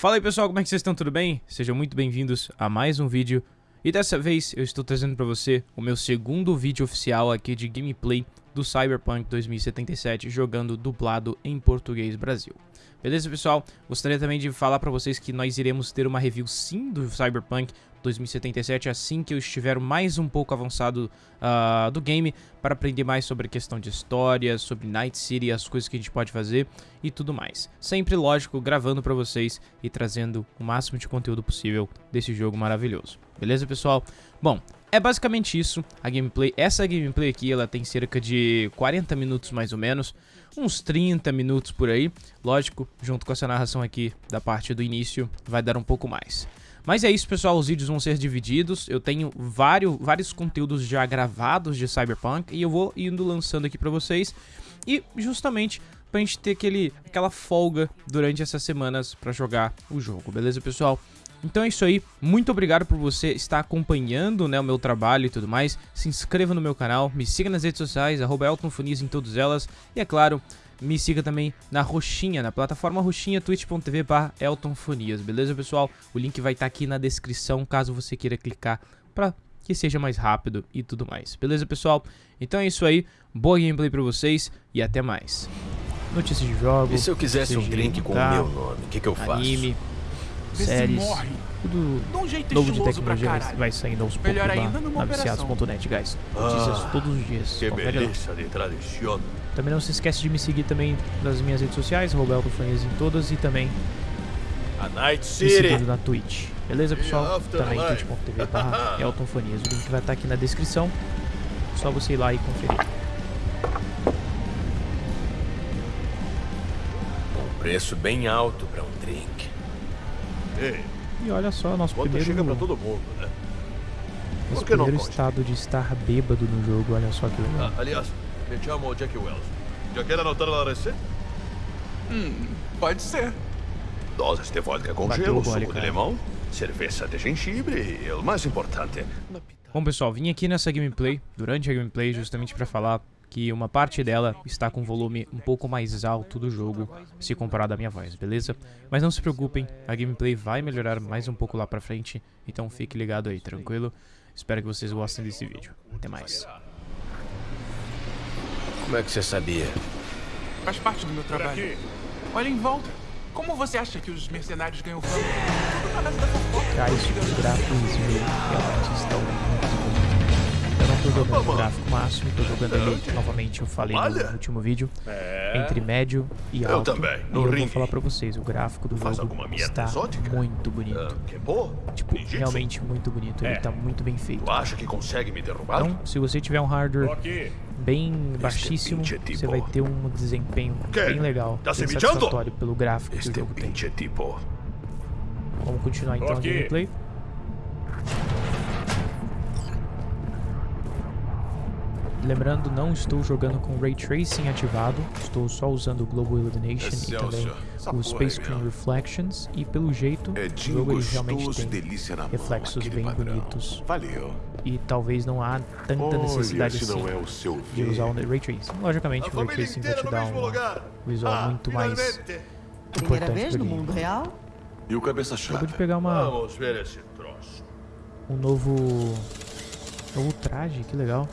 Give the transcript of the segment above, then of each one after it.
Fala aí pessoal, como é que vocês estão? Tudo bem? Sejam muito bem-vindos a mais um vídeo. E dessa vez eu estou trazendo para você o meu segundo vídeo oficial aqui de gameplay do Cyberpunk 2077 jogando dublado em português Brasil. Beleza pessoal? Gostaria também de falar para vocês que nós iremos ter uma review sim do Cyberpunk 2077 assim que eu estiver mais um pouco avançado uh, do game para aprender mais sobre a questão de história, sobre Night City, as coisas que a gente pode fazer e tudo mais. Sempre, lógico, gravando para vocês e trazendo o máximo de conteúdo possível desse jogo maravilhoso. Beleza, pessoal? Bom, é basicamente isso, a gameplay. Essa gameplay aqui, ela tem cerca de 40 minutos mais ou menos, uns 30 minutos por aí. Lógico, junto com essa narração aqui da parte do início, vai dar um pouco mais. Mas é isso, pessoal, os vídeos vão ser divididos. Eu tenho vários, vários conteúdos já gravados de Cyberpunk e eu vou indo lançando aqui pra vocês. E justamente pra gente ter aquele, aquela folga durante essas semanas pra jogar o jogo, beleza, pessoal? Então é isso aí, muito obrigado por você estar acompanhando né, o meu trabalho e tudo mais. Se inscreva no meu canal, me siga nas redes sociais, arroba em todas elas. E é claro, me siga também na Roxinha, na plataforma Roxinha, twitch.tv barra eltonfonias, beleza pessoal? O link vai estar tá aqui na descrição, caso você queira clicar para que seja mais rápido e tudo mais, beleza pessoal? Então é isso aí, boa gameplay pra vocês e até mais. Notícias de jogos. E se eu quisesse um drink com o meu nome, o que, que eu faço? Anime, séries, tudo um jeito novo de tecnologia vai saindo aos poucos lá na viciados.net, guys. Notícias ah, todos os dias. Que beleza de tradição. Também não se esquece de me seguir também nas minhas redes sociais, Roberto Fanias em todas e também a Night City. na Twitch. Beleza, pessoal? Também twitch.tv barra Elton Fanias. O link vai estar aqui na descrição. Só você ir lá e conferir. Um preço bem alto para um drink. Ei, e olha só, nosso primeiro... chega pra todo mundo, né? Nosso primeiro estado de estar bêbado no jogo, olha só que legal. Ah, aliás, me chamo Jack Wells. Já quer anotar a receita? Hum, pode ser. Doses de vodka com Bateu gelo, suco de limão, cerveja de gengibre e o mais importante... Bom pessoal, vim aqui nessa gameplay, durante a gameplay, justamente para falar que uma parte dela está com volume um pouco mais alto do jogo se comparado à minha voz, beleza? Mas não se preocupem, a gameplay vai melhorar mais um pouco lá pra frente, então fique ligado aí, tranquilo? Espero que vocês gostem desse vídeo. Até mais. Como é que você sabia? Faz parte do meu trabalho. Olha em volta. Como você acha que os mercenários ganham fama? Tudo na base da fofoca. Muito tô jogando no gráfico máximo, tô jogando ele, novamente, eu falei no último vídeo, é. entre médio e alto. Eu também, e eu vou falar pra vocês, o gráfico do jogo está muito bonito. Uh, tipo, realmente muito bonito, é. ele tá muito bem feito. Acha que consegue me derrubar? Então, se você tiver um hardware bem baixíssimo, você vai ter um desempenho bem legal, tá bem satisfatório pelo gráfico que o jogo tem. Tipo. Vamos continuar então a gameplay. Lembrando, não estou jogando com Ray Tracing ativado, estou só usando o Global Illumination e também o Space Screen Reflections e pelo jeito é o jogo realmente tem reflexos bem bonitos. Valeu. E talvez não há tanta necessidade assim é de usar o Ray Tracing. Logicamente o Ray Tracing vai te dar um visual ah, muito mais importante vez no mundo real? E o cabeça chave? Acabou de pegar uma... Vamos ver esse troço. Um novo... Novo traje, que legal.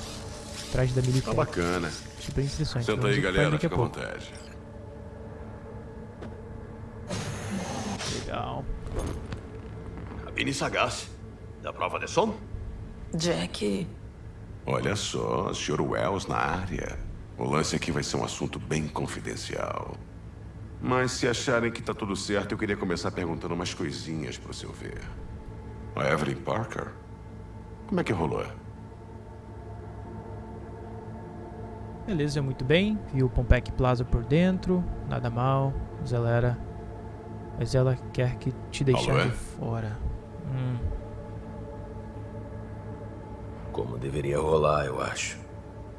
Traje da militar. Tá bacana. Super interessante. Senta aí, galera. Fica à vontade. Legal. Cabine sagaz. Da prova de som? Jack. Olha só, Sr. Wells na área. O lance aqui vai ser um assunto bem confidencial. Mas se acharem que tá tudo certo, eu queria começar perguntando umas coisinhas pro seu ver. A Evelyn Parker? Como é que rolou? Beleza, muito bem. Viu o Pompec Plaza por dentro. Nada mal. Mas ela era... Mas ela quer que te deixar Alô, é? de fora. Hum. Como deveria rolar, eu acho.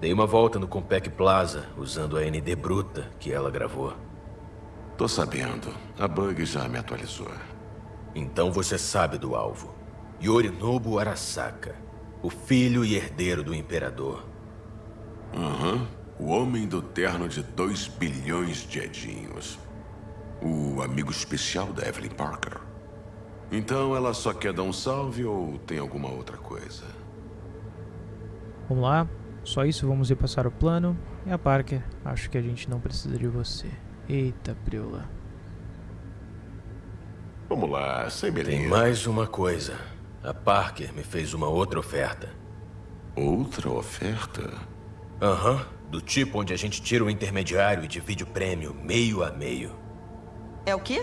Dei uma volta no Compec Plaza, usando a ND bruta que ela gravou. Tô sabendo. A Bug já me atualizou. Então você sabe do alvo. Yorinobu Arasaka. O filho e herdeiro do Imperador. Aham. Uhum. O homem do terno de 2 bilhões de edinhos. O amigo especial da Evelyn Parker. Então ela só quer dar um salve ou tem alguma outra coisa? Vamos lá. Só isso, vamos repassar o plano. E a Parker, acho que a gente não precisa de você. Eita, Priola. Vamos lá, sem beleza. Tem mais uma coisa. A Parker me fez uma outra oferta. Outra oferta? Aham. Uhum. Do tipo onde a gente tira o intermediário e divide o prêmio meio a meio. É o quê?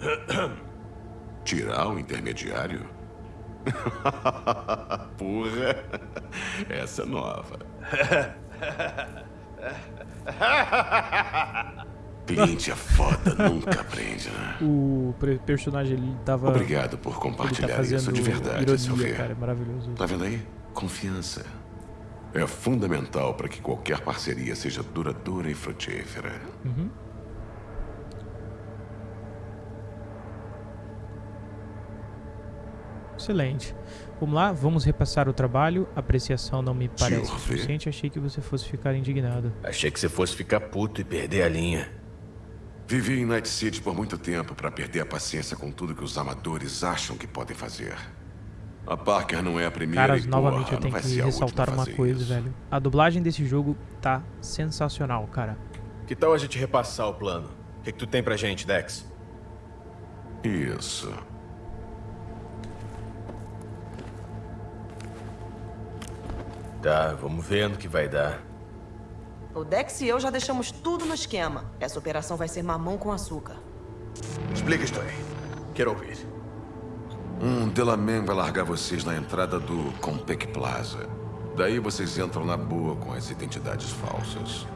Tirar o intermediário? Porra, essa é nova. Cliente é foda, nunca aprende, né? O personagem ele tava. Obrigado por compartilhar tá isso de verdade, ironia, Sylvia. cara, é maravilhoso. Tá vendo aí? Confiança. É fundamental para que qualquer parceria seja duradoura e frutífera. Uhum. Excelente. Vamos lá, vamos repassar o trabalho. A apreciação não me parece suficiente. Achei que você fosse ficar indignado. Achei que você fosse ficar puto e perder a linha. Vivi em Night City por muito tempo para perder a paciência com tudo que os amadores acham que podem fazer. A Parker não é a primeira Cara, e, novamente porra, eu tenho que ressaltar uma coisa, isso. velho. A dublagem desse jogo tá sensacional, cara. Que tal a gente repassar o plano? O que, que tu tem pra gente, Dex? Isso. Tá, vamos ver no que vai dar. O Dex e eu já deixamos tudo no esquema. Essa operação vai ser mamão com açúcar. Explica isso aí. Quero ouvir. Um Delaman vai largar vocês na entrada do Compec Plaza. Daí vocês entram na boa com as identidades falsas.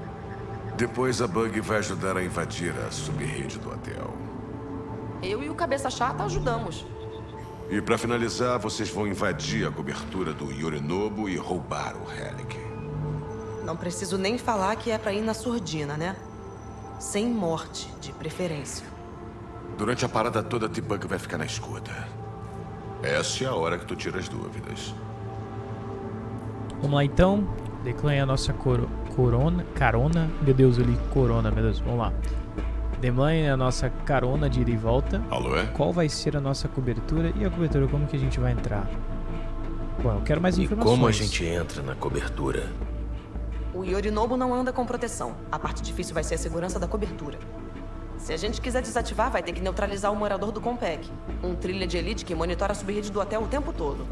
Depois a Bug vai ajudar a invadir a subrede do hotel. Eu e o Cabeça Chata ajudamos. E para finalizar, vocês vão invadir a cobertura do Yorinobu e roubar o Relic. Não preciso nem falar que é para ir na surdina, né? Sem morte, de preferência. Durante a parada toda, T-Bug vai ficar na escuta. Essa é a hora que tu tira as dúvidas. Vamos lá então. Declane a nossa coro corona. Carona. Meu Deus, eu li corona, meu Deus. Vamos lá. Demline a nossa carona de ida e volta. Alô, é? Qual vai ser a nossa cobertura e a cobertura como que a gente vai entrar? Bom, eu quero mais e informações. como a gente entra na cobertura? O Yorinobu não anda com proteção. A parte difícil vai ser a segurança da cobertura. Se a gente quiser desativar, vai ter que neutralizar o morador do Compec. Um trilha de elite que monitora a subrede do hotel o tempo todo.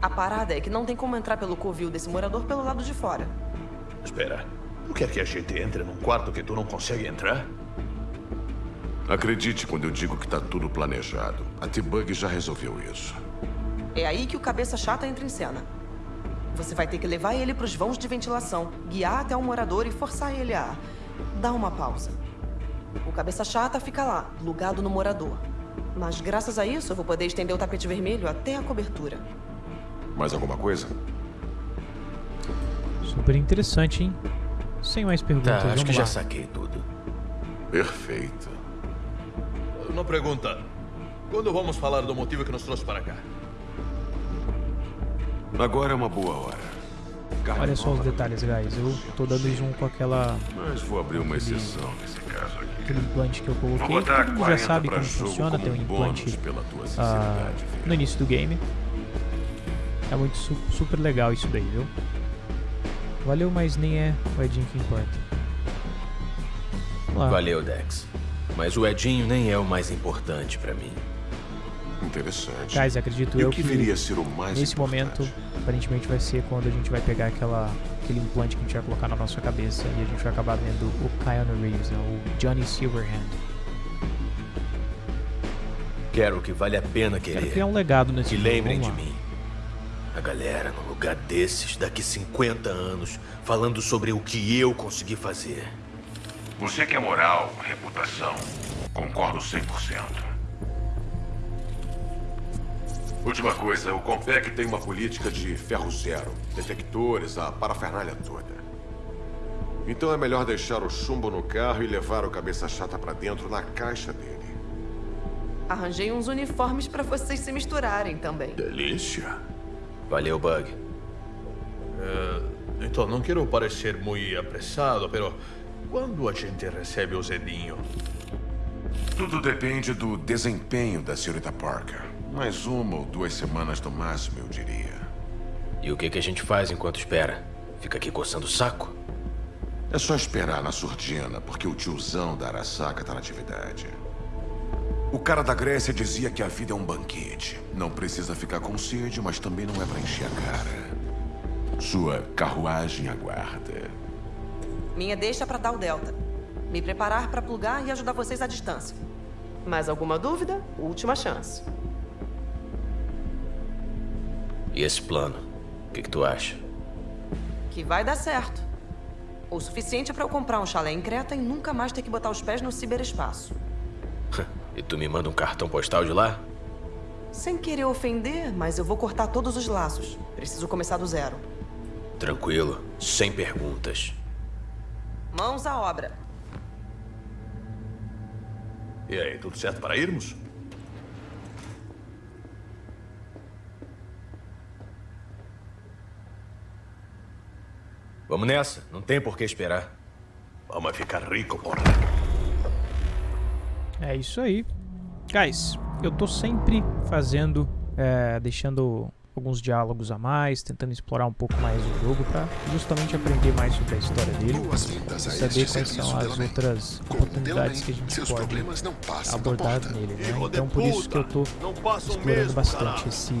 A parada é que não tem como entrar pelo covil desse morador pelo lado de fora. Espera, tu quer que a gente entre num quarto que tu não consegue entrar? Acredite quando eu digo que tá tudo planejado. A T-Bug já resolveu isso. É aí que o cabeça chata entra em cena. Você vai ter que levar ele pros vãos de ventilação, guiar até o morador e forçar ele a dar uma pausa. O cabeça chata fica lá, plugado no morador. Mas graças a isso eu vou poder estender o tapete vermelho até a cobertura. Mais alguma coisa? Super interessante, hein? Sem mais perguntas, Tá, acho vamos que lá. já saquei tudo. Perfeito. Uma pergunta. Quando vamos falar do motivo que nos trouxe para cá? Agora é uma boa hora. Carne Olha só os detalhes, guys. Eu tô dando zoom com aquela, Mas vou abrir uma exceção nesse. Aquele implante que eu coloquei. Todo mundo já 40 sabe como funciona. como Tem um implante ah, no início do game. É muito su- super legal isso daí, viu? Valeu, mas nem é o Edinho que importa. Lá. Valeu, Dex. Mas o Edinho nem é o mais importante pra mim. Interessante. Guys, acredito e eu que viria a ser o mais nesse importante? momento, aparentemente vai ser quando a gente vai pegar aquela, aquele implante que a gente vai colocar na nossa cabeça e a gente vai acabar vendo o Keanu Reeves, né, o Johnny Silverhand. Quero que vale a pena Quero querer. criar um legado nesse Que jogo, lembrem de mim. A galera num lugar desses, daqui 50 anos, falando sobre o que eu consegui fazer. Você quer moral, reputação. Concordo 100%. Última coisa, o Compec tem uma política de ferro zero. Detectores, a parafernália toda. Então é melhor deixar o chumbo no carro e levar o cabeça chata pra dentro na caixa dele. Arranjei uns uniformes para vocês se misturarem também. Delícia. Valeu, Bug. Então, não quero parecer muito apressado, pero quando a gente recebe o Zedinho? Tudo depende do desempenho da senhorita Parker. Mais uma ou duas semanas no máximo, eu diria. E o que, que a gente faz enquanto espera? Fica aqui coçando o saco? É só esperar na surdina, porque o tiozão da Arasaka tá na atividade. O cara da Grécia dizia que a vida é um banquete. Não precisa ficar com sede, mas também não é pra encher a cara. Sua carruagem aguarda. Minha deixa pra dar o Delta. Me preparar pra plugar e ajudar vocês à distância. Mais alguma dúvida? Última chance. E esse plano? O que, que tu acha? Que vai dar certo. O suficiente pra eu comprar um chalé em Creta e nunca mais ter que botar os pés no ciberespaço. e tu me manda um cartão postal de lá? Sem querer ofender, mas eu vou cortar todos os laços. Preciso começar do zero. Tranquilo, sem perguntas. Mãos à obra. E aí, tudo certo para irmos? Vamos nessa, não tem por que esperar. Vamos ficar rico, porra. É isso aí. Guys, eu tô sempre fazendo, é, deixando alguns diálogos a mais, tentando explorar um pouco mais o jogo para justamente aprender mais sobre a história dele e saber quais são as outras oportunidades que a gente pode abordar nele, né? Então por isso que eu tô explorando bastante esse,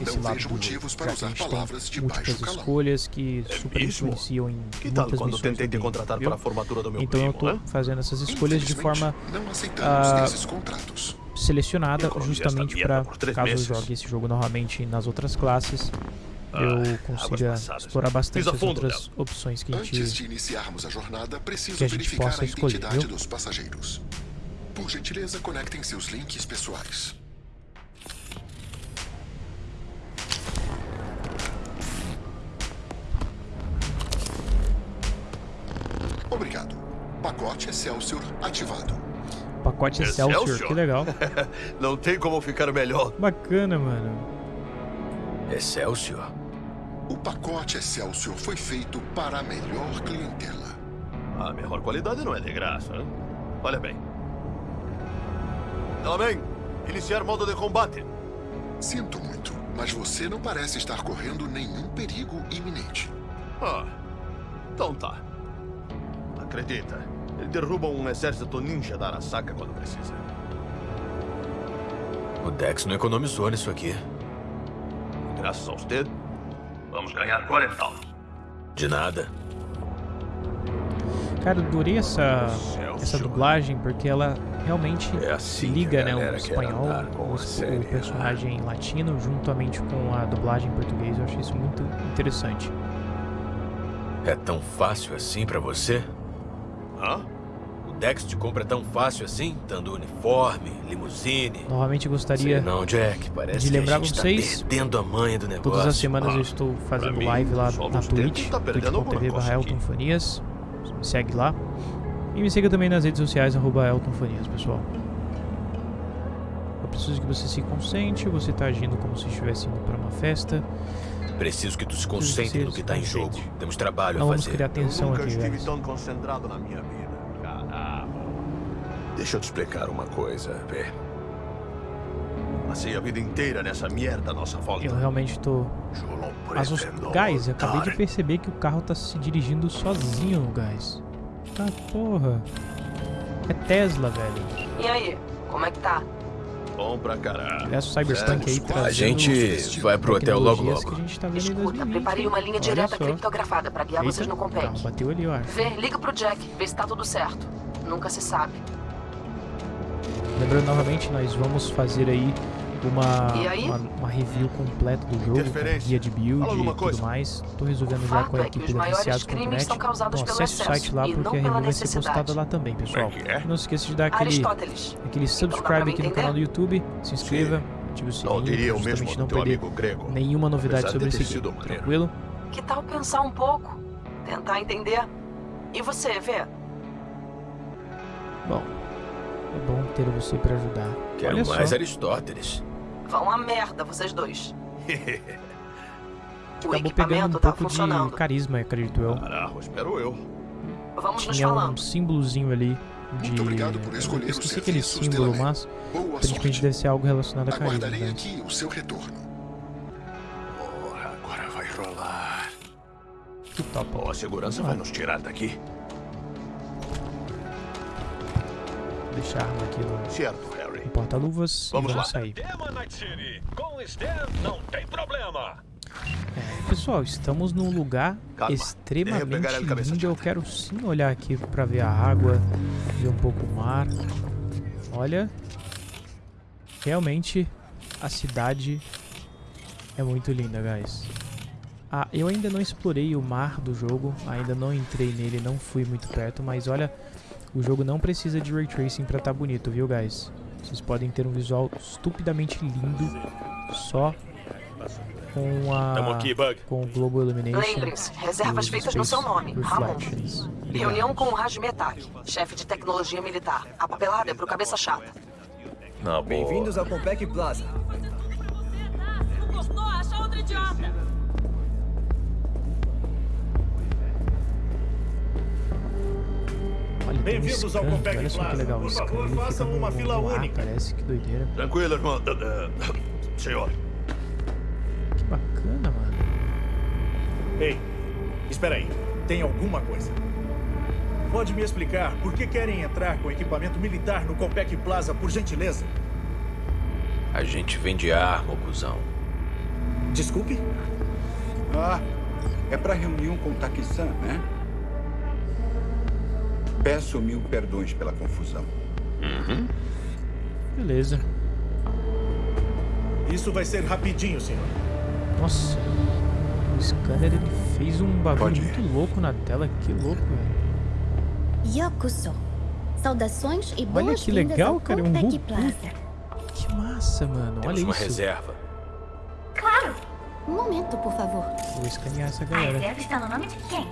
esse lado do jogo, já que a gente tem múltiplas escolhas que É super influenciam em muitas quando missões tentei do te game, contratar viu? para a formatura do meu Então eu hã? fazendo essas escolhas de forma não aceitamos esses contratos. Selecionada justamente para caso eu jogue esse jogo novamente nas outras classes Ah, eu águas consiga passadas. explorar bastante as outras opções que a Antes gente de iniciarmos a jornada, preciso que a gente verificar possa a escolher, identidade viu? dos passageiros. Por gentileza, conectem seus links pessoais. Obrigado. Pacote Excelsior ativado. Pacote Excelsior, Excelsior? que legal Não tem como ficar melhor. bacana mano Excelsior? O pacote Excelsior foi feito para a melhor clientela. A melhor qualidade não é de graça. hein? Olha bem. Ela bem. Iniciar modo de combate. Sinto muito, mas você não parece estar correndo nenhum perigo iminente. Ah, então tá. Acredita, ele derruba um exército ninja da Arasaka quando precisa. O Dex não economizou nisso aqui. Graças a você, vamos ganhar 40. De nada. cara eu adorei essa essa dublagem porque ela realmente É se assim liga né o espanhol o, o né? personagem latino juntamente com a dublagem em português eu achei isso muito interessante É tão fácil assim pra você? Hã? O Dex te compra tão fácil assim? Dando uniforme, limusine. novamente gostaria não, Jack. Parece de que a lembrar gente vocês, tá perdendo a manha do negócio. Todas as semanas Ah, eu estou fazendo mim, live lá na Twitch, tá twitch.tv barra. Eltonfonias. Me segue lá. E me siga também nas redes sociais, arroba Eltonfonias, pessoal. Eu preciso que você se concentre, você tá agindo como se estivesse indo para uma festa. Preciso que tu se concentre no que se tá em jogo. Temos trabalho Não a vamos fazer. criar Eu tensão nunca aqui, estive velho. tão concentrado na minha vida. Caramba. Deixa eu te explicar uma coisa, Vê. Passei a vida inteira nessa merda nossa volta. Eu realmente tô pretendo Guys, eu acabei de perceber que o carro tá se dirigindo sozinho, guys. Tá porra. É Tesla, velho. E aí, como é que tá? Bom pra caralho. Aliás, o Cyberpunk aí A trazendo A gente vai pro hotel logo tecnologias que logo. a gente tá vendo Escuta, 2020, preparei uma linha Olha direta só. criptografada pra guiar vocês Eita, no o carro Compete. bateu ali, acho. Vê, liga pro Jack, vê se tá tudo certo. Nunca se sabe. Lembrando novamente, nós vamos fazer aí uma, uma, uma review completa do jogo, com guia de build e tudo coisa. mais. Tô resolvendo já com a é equipe os da maiores Viciados.net. crimes são causados Então acesse o site lá porque a review vai ser postada lá também, pessoal. É é? Não se esqueça de dar aquele, aquele Então subscribe aqui no canal do YouTube, se inscreva, ative o sininho Não diria pra justamente do não perder amigo grego. nenhuma novidade sobre esse game, tranquilo? Que tal pensar um pouco? Tentar entender? E você, vê? Bom, é bom ter você pra ajudar. Quero Olha mais só, Aristóteles. Vão a merda, vocês dois. o acabou pegando um equipamento tá pouco de funcionando. carisma, acredito eu. Caraca, espero eu. Vamos nos Tinha um símbolozinho ali de... Muito obrigado por escolher Eu esqueci aquele símbolo, mas aparentemente deve ser algo relacionado a carisma. Aguardarei né? aqui o seu retorno. Porra, agora vai rolar. Que top. Bom, a segurança vai nos tirar daqui. Vou deixar a arma aqui no, Certo, No porta-luvas e Vamos vamos lá. sair. Tema Night City. Com Stan não tem problema. Pessoal, estamos num lugar Calma. extremamente lindo. Eu quero sim olhar aqui pra ver a água, ver um pouco o mar. Olha, realmente a cidade é muito linda, guys. Ah, eu ainda não explorei o mar do jogo, ainda não entrei nele, não fui muito perto, mas olha, o jogo não precisa de Ray Tracing pra estar bonito, viu, guys? Vocês podem ter um visual estupidamente lindo só com a Tamo aqui, Bug. com o Global Illumination. Lembrem-se, reservas e feitas no seu nome, Ramon. Reunião com o Raj Metak, chefe de tecnologia militar. A papelada é pro cabeça chata. Bem-vindos ao Compec Plaza. Não gostou? Acha outro idiota. Bem-vindos ao Olha só que Plaza. legal Por favor, façam uma fila única. Parece que doideira. Tranquilo, irmão. Eh, eh, Senhor. Que bacana, mano. Ei, espera aí. Tem alguma coisa? Pode me explicar por que querem entrar com equipamento militar no Compec Plaza, por gentileza? A gente vende arma, cuzão. Desculpe? Ah, é para reunião com o Taki-san, né? Peço mil perdões pela confusão. Beleza. Isso vai ser rapidinho, senhor. Nossa. O scanner ele fez um bagulho muito louco na tela. Que louco, velho. Yokuso. Saudações e Olha que legal, cara, é um. Que massa, mano. Temos Olha uma isso. reserva. Claro. Um momento, por favor. Vou escanear essa A galera. reserva está no nome de quem?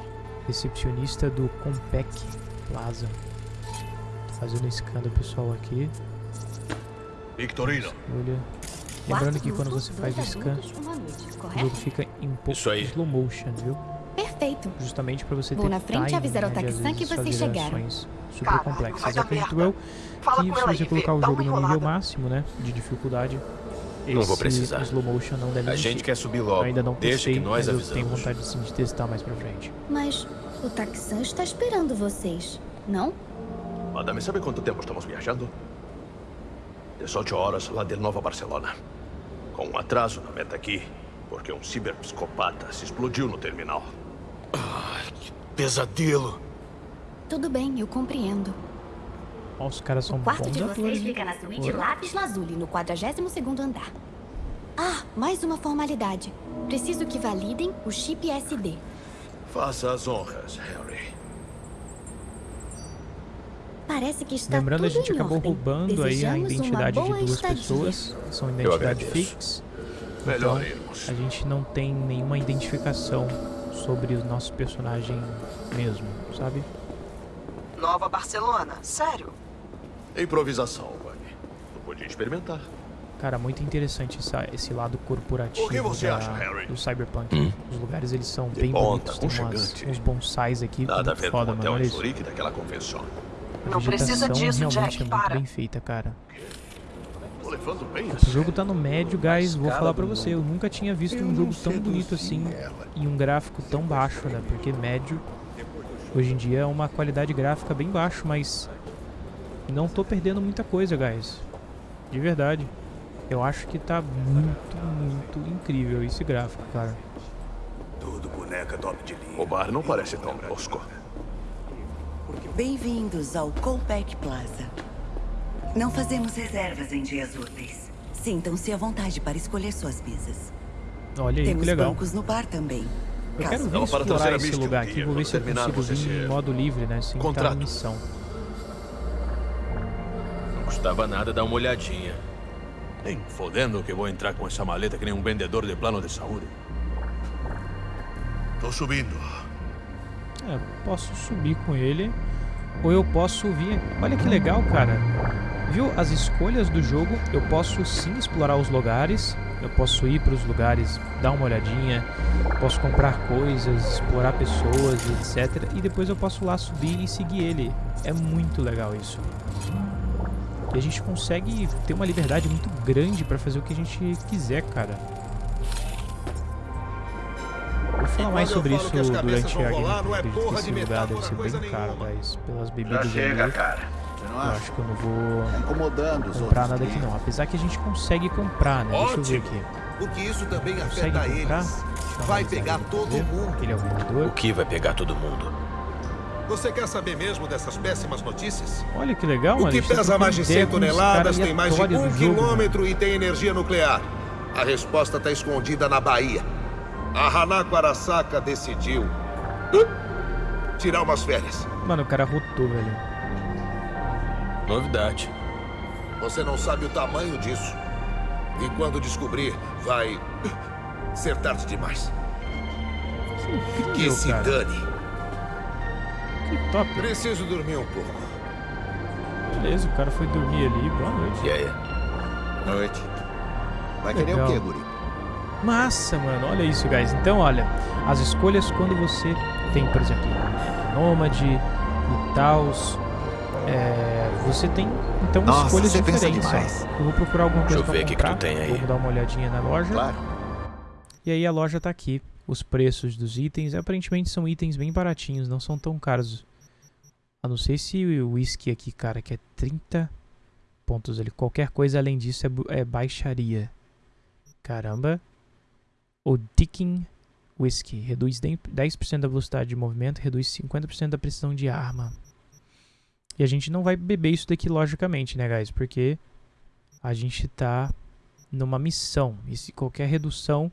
Recepcionista do Compec Plaza. Fazendo um scan do pessoal aqui. Victorino. Olha. Lembrando que quando você faz o scan, o jogo fica em pouco Isso aí. slow motion, viu? Perfeito. Justamente pra você Vou ter na frente timing, avisar né, às Taki-san que vocês chegaram. super Cara, complexas. Acredito eu que se você colocar o jogo no nível máximo, né, de dificuldade, Não vou precisar. slow motion não deve A existir. gente quer subir logo. Ainda não Deixa testei, que nós mas eu tenho avisamos. vontade sim de testar mais pra frente. Mas o Taki-san está esperando vocês, não? Madame, sabe quanto tempo estamos viajando? 18 horas lá de Nova Barcelona. Com um atraso na meta aqui, porque um ciberpsicopata se explodiu no terminal. Pesadelo. Tudo bem, eu compreendo. Ó, os caras são O quarto bons de vocês fica na suíte. Lápis Lazuli, no 42º andar. Ah, mais uma formalidade. Preciso que validem o chip SD. Faça as honras, Harry. Parece que está Lembrando, a gente acabou ordem. roubando aí a Desejamos identidade de duas estadia. pessoas. São identidade. Melhor Então, irmos. a gente não tem nenhuma identificação sobre o nosso personagem mesmo, sabe? Nova Barcelona, sério? Improvisação, Bug. Tu podia experimentar. Cara, muito interessante essa- esse lado corporativo O que você da- acha, Harry? do Cyberpunk. Hum. Os lugares eles são De bem ponta, bonitos, tem umas, uns bonsais aqui, Nada a muito ver foda, com o mano, hotel olha isso. Zurique daquela convenção. A Não precisa disso, Jack, é muito para. bem feita, cara. O jogo tá no médio, guys, vou falar pra você, eu nunca tinha visto um jogo tão bonito assim e um gráfico tão baixo, né? Porque médio hoje em dia é uma qualidade gráfica bem baixo, mas não tô perdendo muita coisa, guys. De verdade. Eu acho que tá muito, muito incrível esse gráfico, cara. Tudo boneca top de linha. O bar não parece tão tosco. Bem-vindos ao Compec Plaza. Não fazemos reservas em dias úteis. Sintam-se à vontade para escolher suas mesas. Olha aí, Temos que legal. bancos no bar também. Eu quero trazer explorar esse lugar aqui, vou ver se eu consigo vir em modo livre, né? Sem contrato. missão. Não custava nada dar uma olhadinha. Nem fodendo que vou entrar com essa maleta que nem um vendedor de plano de saúde. Tô subindo. É, posso subir com ele ou eu posso vir. Olha que legal, cara. Viu as escolhas do jogo? Eu posso sim explorar os lugares. eu posso ir para os lugares, dar uma olhadinha, posso comprar coisas, explorar pessoas, etc. E depois eu posso lá subir e seguir ele. É muito legal isso. E a gente consegue ter uma liberdade muito grande para fazer o que a gente quiser, cara. Vou falar mais sobre isso durante a gameplay. É esse lugar deve ser bem caro, guys. Pelas bebidas Já chega, ali. cara. Eu acho que eu não vou Tá comprar nada aqui não. Apesar que a gente consegue comprar, né? Deixa eu ver aqui. Porque isso também Consegue afeta comprar? Vai pegar todo mundo. Aquele é o vendedor. O que vai pegar todo mundo? Você quer saber mesmo dessas péssimas notícias? Olha que legal, O que tá pesa mais de trocando 100 ideia com uns toneladas tem mais de um quilômetro e tem energia nuclear. A resposta está escondida na Bahia. A Hanako Arasaka decidiu uh, tirar umas férias. mano. O cara rotou, velho. Novidade. Você não sabe o tamanho disso. E quando descobrir, vai uh, ser tarde demais. Que incrível, se cara. dane. Que top. Preciso dormir um pouco. Beleza, o cara foi dormir ali. Boa noite. E aí? Noite. Vai querer Legal. o quê, guri? Massa, mano. Olha isso, guys. Então, olha. As escolhas quando você tem, por exemplo, Nômade e. É, você tem, então, Nossa, escolhas diferentes. Eu vou procurar alguma Deixa coisa eu pra ver o que que comprar. tu tem aí. Vamos dar uma olhadinha na loja. Claro. E aí a loja tá aqui. Os preços dos itens. Aparentemente são itens bem baratinhos, não são tão caros. A não ser se o whisky aqui, cara, que é 30 pontos ali. Qualquer coisa além disso é, é baixaria. Caramba. O Ticking Whisky. Reduz 10 10% da velocidade de movimento, reduz 50% da precisão de arma. E a gente não vai beber isso daqui, logicamente, né, guys? Porque a gente tá numa missão. E se qualquer redução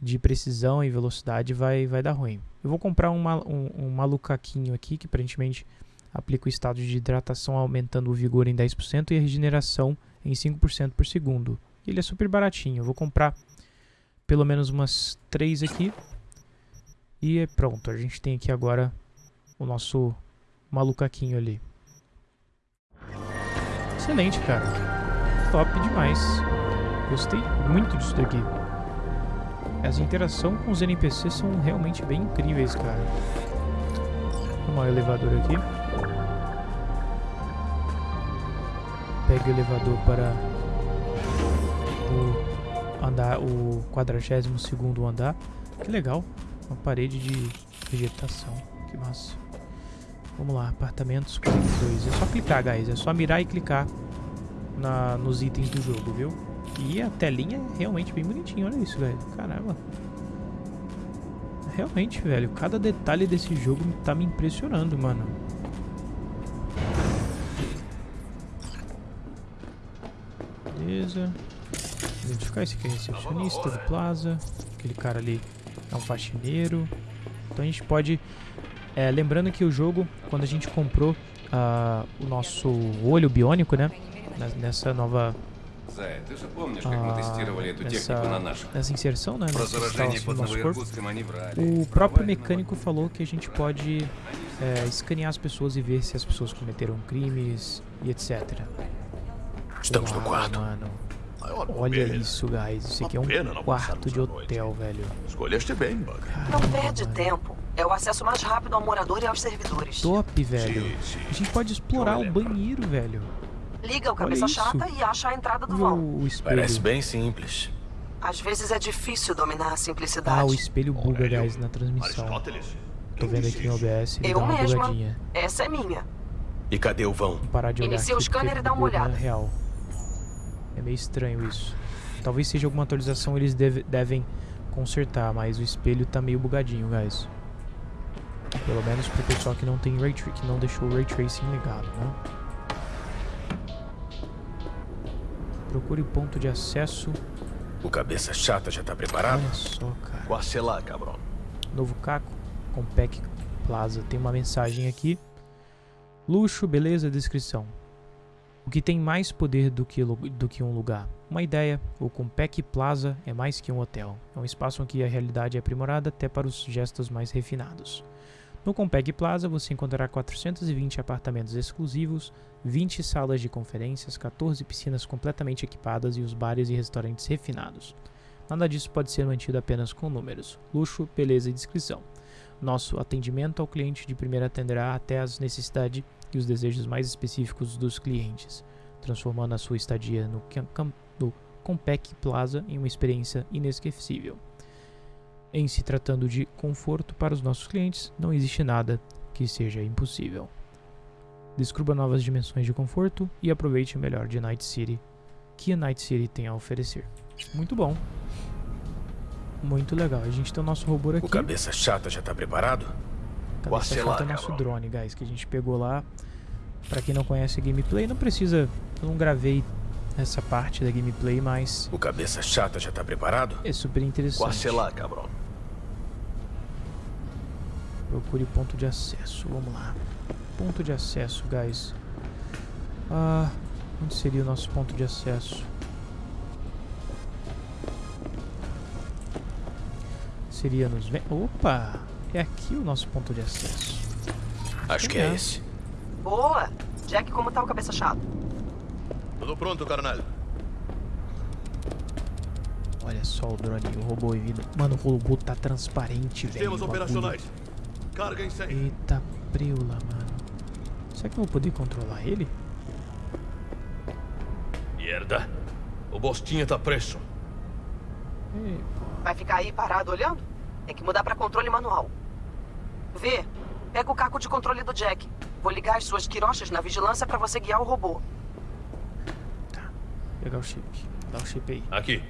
de precisão e velocidade vai, vai dar ruim. Eu vou comprar um, um, um malucaquinho aqui, que aparentemente aplica o estado de hidratação aumentando o vigor em 10% e a regeneração em 5% por segundo. Ele é super baratinho. Eu vou comprar pelo menos umas 3 aqui. E é pronto. A gente tem aqui agora o nosso malucaquinho ali. Excelente, cara. Top demais. Gostei muito disso daqui. As interações com os NPCs são realmente bem incríveis, cara. Vamos ao elevador aqui. Pega o elevador para o andar, o 42 segundo andar. Que legal, uma parede de vegetação, que massa. Vamos lá, apartamentos 42. É só clicar, guys, é só mirar e clicar na, nos itens do jogo, viu? E a telinha é realmente bem bonitinha, olha isso, velho. Caramba. Realmente, velho, cada detalhe desse jogo tá me impressionando, mano. Beleza. Identificar esse aqui é recepcionista do Plaza. Aquele cara ali é um faxineiro. Então a gente pode... é, lembrando que o jogo, quando a gente comprou ah, o nosso olho biônico, né? Nessa nova Зая, ты же помнишь, как а, мы тестировали эту технику на nessa, наших? nessa inserção, né? Про Nessa заражение instalação под do nosso corpo. Новоиркутском они врали. O próprio mecânico falou que a gente pode é, escanear as pessoas e ver se as pessoas cometeram crimes e etc. Estamos no Uau, quarto. Mano. Maior Olha bobeira. isso, guys. Isso aqui é pena um não quarto passarmos de a noite. hotel, velho. Escolheste bem, Bug. Não perde tempo. É o acesso mais rápido ao morador e aos servidores. Top, velho. A gente pode explorar o banheiro, velho. Liga o cabeça chata e acha a entrada do vão. o, o espelho. Parece bem simples. Às vezes é difícil dominar a simplicidade. Ah, o espelho buga, guys, na transmissão. Tô vendo aqui no OBS, ele Eu dá uma mesma. bugadinha. Essa é minha. E cadê o vão? Vou parar de olhar Inicia o aqui porque scanner e dá uma olhada. real. É meio estranho isso. Talvez seja alguma atualização eles deve- devem consertar, mas o espelho tá meio bugadinho, guys. Pelo menos pro pessoal que não tem ray que não deixou o ray tracing ligado, né? Procure ponto de acesso. O cabeça chata já tá preparado? Olha só, cara. Quase lá, cabrão. Novo Caco, Compec Plaza. Tem uma mensagem aqui. Luxo, beleza, descrição. O que tem mais poder do que, do que um lugar? Uma ideia, o Compec Plaza é mais que um hotel. É um espaço em que a realidade é aprimorada até para os gestos mais refinados. No Compec Plaza você encontrará 420 apartamentos exclusivos, 20 salas de conferências, 14 piscinas completamente equipadas e os bares e restaurantes refinados. Nada disso pode ser mantido apenas com números, luxo, beleza e descrição. Nosso atendimento ao cliente de primeira atenderá até as necessidades e os desejos mais específicos dos clientes, transformando a sua estadia no, no Compec Plaza em uma experiência inesquecível. Em se tratando de conforto para os nossos clientes, não existe nada que seja impossível. Descubra novas dimensões de conforto e aproveite o melhor de Night City que a Night City tem a oferecer. Muito bom. Muito legal. A gente tem o nosso robô aqui. O cabeça chata já tá preparado? Cabeça chata é o nosso drone, guys, que a gente pegou lá. Pra quem não conhece a gameplay, não precisa... Eu não gravei essa parte da gameplay, mas... O cabeça chata já tá preparado? É super interessante. Quase lá, cabrão. Procure ponto de acesso. Vamos lá. Ponto de acesso, guys. Ah, onde seria o nosso ponto de acesso? Seria nos... Opa! É aqui o nosso ponto de acesso. Acho que é esse. Boa! Jack, como tá o cabeça chata? Tudo pronto, carnal. Olha só o drone, o robô e vida. Mano, o robô tá transparente, velho. Sistemas operacionais. Carga em 100. Eita preula, mano. Será que eu vou poder controlar ele? Merda. O Bostinha tá preso. Vai ficar aí parado olhando? Tem que mudar pra controle manual. Vê, pega o caco de controle do Jack. Vou ligar as suas quirochas na vigilância pra você guiar o robô. Tá. Pegar o chip. Dá o chip aí. Aqui.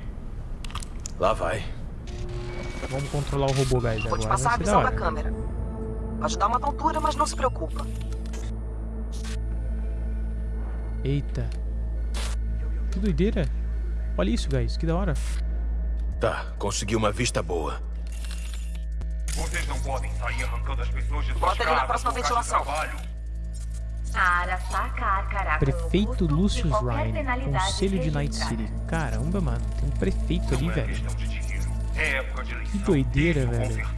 Lá vai. Vamos controlar o robô, guys. Vou agora. te passar a visão da da câmera. Pode dar uma tontura, mas não se preocupa. Eita. Que doideira. Olha isso, guys. Que da hora. Tá, consegui uma vista boa. Vocês não podem sair arrancando as pessoas de suas Bota ele na próxima ventilação. Prefeito Lucius Ryan, Conselho de Night. City. Caramba, mano. Tem um prefeito ali, velho. É época de eleição. Que doideira, Isso, velho.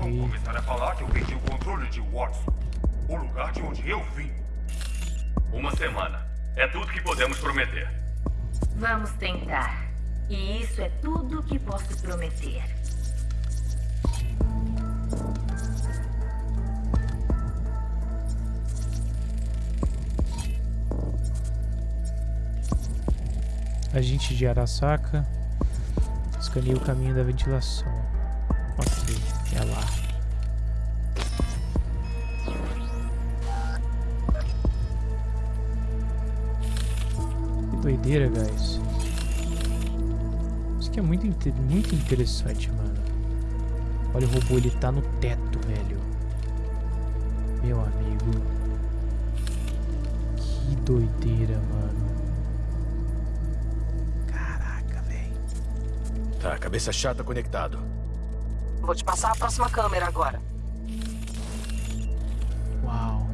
Vou começar a falar que eu perdi o controle de Watson. O lugar de onde eu vim. Uma semana. É tudo que podemos prometer. Vamos tentar. E isso é tudo que posso prometer. Agente de Arasaka. Escaneie o caminho da ventilação. Que doideira, guys. Isso aqui é muito, muito interessante, mano. Olha o robô, ele tá no teto, velho. Meu amigo. Que doideira, mano. Tá, cabeça chata conectado. Vou te passar a próxima câmera agora. Uau.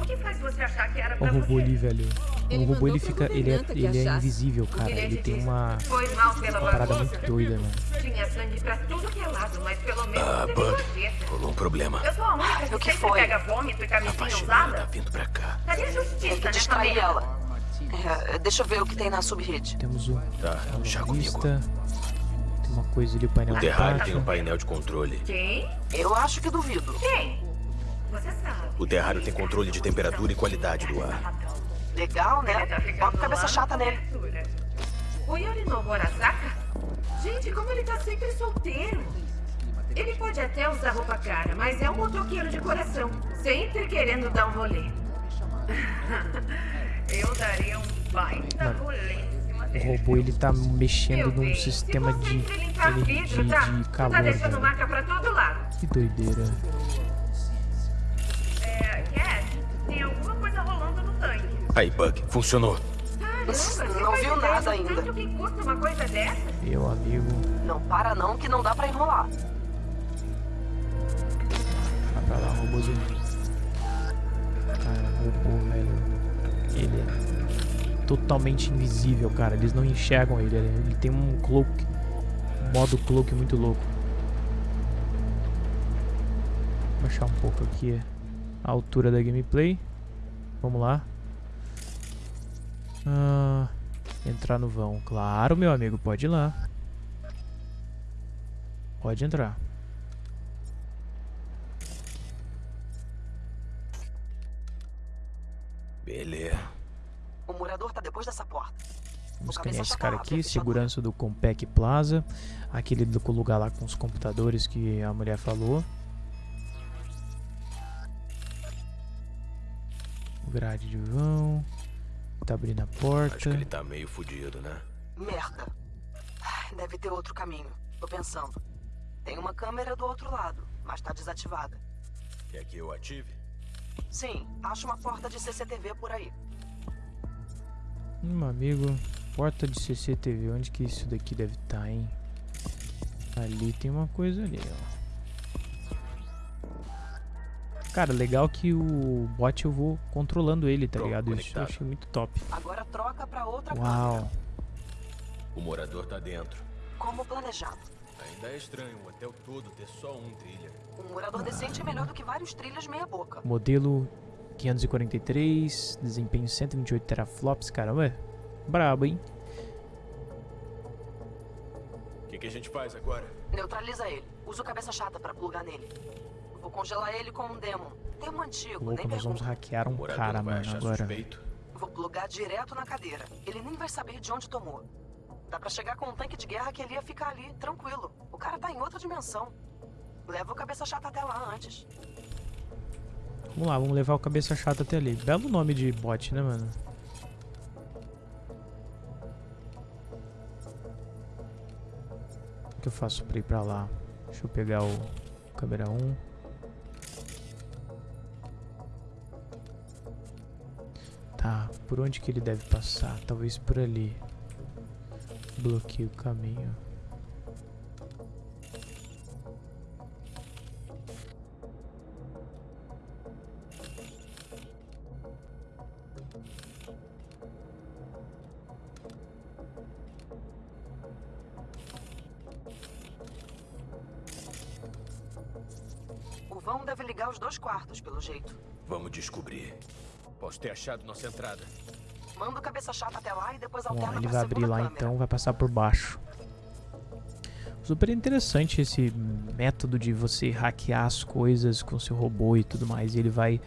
O que faz você achar que era Olha pra o robô você? ali, velho. Ele o robô ele fica. Ele é, ele é invisível, cara. ele Ele tem uma. Foi mal pela Uma parada muito doida, mano. Tinha sangue pra tudo que é lado, mas pelo menos Ah, Bug. Rolou um problema. Eu sou a única que, o que foi? pega vômito e camisinha Faxineira usada. tá vindo pra cá. Cadê a justiça Tem que nessa distrair ela. É, deixa eu ver o que tem na subrede. Temos um. Tá, já comigo. Tem uma coisa ali, o painel O de terrário baixo. tem um painel de controle. Quem? Eu acho que duvido. Quem? Você sabe. O terrário tem controle de temperatura e qualidade do ar. Legal, né? Bota cabeça chata nele. O Yorinobu Arasaka? Gente, como ele tá sempre solteiro. Ele pode até usar roupa cara, mas é um motoqueiro de coração. Sempre querendo dar um rolê. Eu daria um baita Mano, rolê em cima O robô ele tá mexendo num sistema de vidro, tá? de Tu calor, tá deixando velho. marca pra todo lado. Que doideira. Aí, Bug, funcionou. Não viu nada ainda. Meu amigo. Não para não, que não dá pra enrolar. Vai pra lá, robôzinho. Cara, robô, velho. Ele é totalmente invisível, cara. Eles não enxergam ele. Ele ele tem um cloak. Um modo cloak muito louco. Vou baixar um pouco aqui a altura da gameplay. Vamos lá. Ah, entrar no vão. Claro, meu amigo, pode ir lá. Pode entrar. Beleza. O morador tá depois dessa porta. Vamos escanear esse cara aqui, segurança do Compec Plaza. Aquele do lugar lá com os computadores que a mulher falou. Grade de vão. Tá abrindo a porta. Acho que ele tá meio fudido, né? Merda. Deve ter outro caminho. Tô pensando. Tem uma câmera do outro lado, mas tá desativada. Quer que eu ative? Sim, acho uma porta de CCTV por aí. Hum, amigo. Porta de CCTV. Onde que isso daqui deve estar, tá, hein? Ali tem uma coisa ali, ó. Cara, legal que o bot eu vou controlando ele, tá Pronto, ligado? Isso eu conectado. achei muito top. Agora troca pra outra Uau. câmera. O morador tá dentro. Como planejado. Ainda é estranho um hotel todo ter só um trilha. Um morador decente é melhor do que vários trilhas meia boca. Modelo 543, desempenho 128 teraflops, caramba, é brabo, hein? O que, que a gente faz agora? Neutraliza ele. Usa o cabeça chata pra plugar nele. Vou congelar ele com um demon. Demon antigo, Louco, nem nós vamos hackear um cara, mano, agora. Vou plugar direto na cadeira. Ele nem vai saber de onde tomou. Dá pra chegar com um tanque de guerra que ele ia ficar ali, tranquilo. O cara tá em outra dimensão. Leva o cabeça chata até lá antes. Vamos lá, vamos levar o cabeça chata até ali. Belo nome de bot, né, mano? O que eu faço pra ir pra lá? Deixa eu pegar o câmera 1. Por onde que ele deve passar? Talvez por ali. Bloqueei o caminho. O vão deve ligar os dois quartos, pelo jeito. Vamos descobrir. Posso ter achado nossa entrada. Manda o cabeça chata até lá e depois alterna ele vai abrir lá câmera. então, vai passar por baixo. Super interessante esse método de você hackear as coisas com seu robô e tudo mais. E ele vai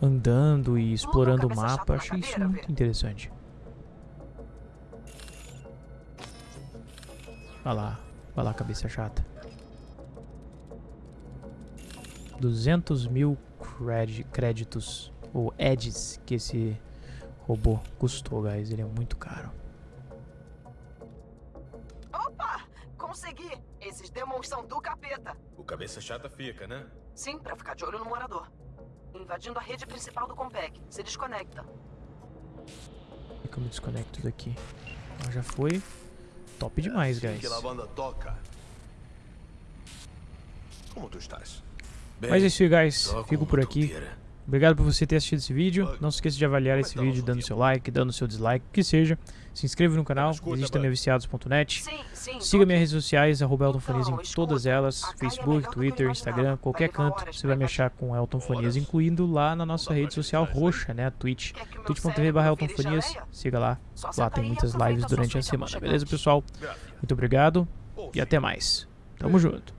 andando e explorando o mapa. Achei isso muito interessante. Vai lá, vai lá, cabeça chata. 200 mil créditos, ou edges, que esse robô custou, guys. Ele é muito caro. Opa! Consegui! Esses demons são do capeta. O cabeça chata fica, né? Sim, pra ficar de olho no morador. Invadindo a rede principal do Compec. Se desconecta. Como é que eu me desconecto daqui? Ah, já foi. Top demais, guys. Que a banda toca. Como tu estás? Mas é isso aí, guys. Fico por aqui. Obrigado por você ter assistido esse vídeo. Não se esqueça de avaliar esse vídeo dando seu like, dando seu dislike, o que seja. Se inscreva no canal, existe também viciados.net. Siga minhas redes sociais, arroba Elton Fonias em todas elas, Facebook, Twitter, Instagram, qualquer canto, você vai me achar com Elton Fonias, incluindo lá na nossa rede social roxa, né, a Twitch, twitch.tv barra Elton Fonias, siga lá, lá tem muitas lives durante a semana, beleza pessoal? Muito obrigado e até mais. Tamo junto.